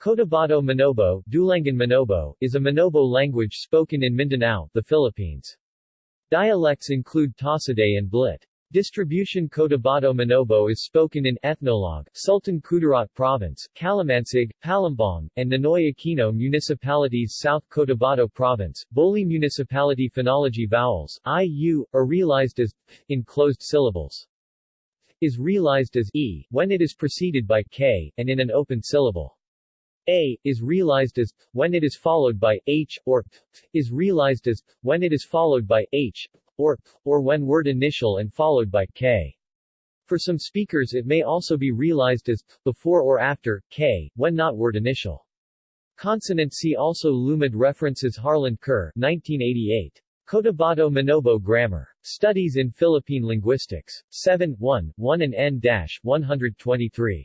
Cotabato Manobo, Dulangan Manobo, is a Manobo language spoken in Mindanao, the Philippines. Dialects include Tasaday and Blit. Distribution Cotabato Manobo is spoken in Ethnologue, Sultan Kudarat Province, Kalamansig, Palimbang, and Ninoy Aquino Municipalities South Cotabato Province, Boli Municipality Phonology Vowels, I-U, are realized as in closed syllables. is realized as e when it is preceded by k, and in an open syllable a, is realized as when it is followed by h, or is realized as when it is followed by h, or or when word initial and followed by k. For some speakers it may also be realized as before or after k, when not word initial. Consonant C also Lumad references Harlan Kerr 1988. Cotabato Manobo Grammar. Studies in Philippine Linguistics. 7 1, 1 and N-123.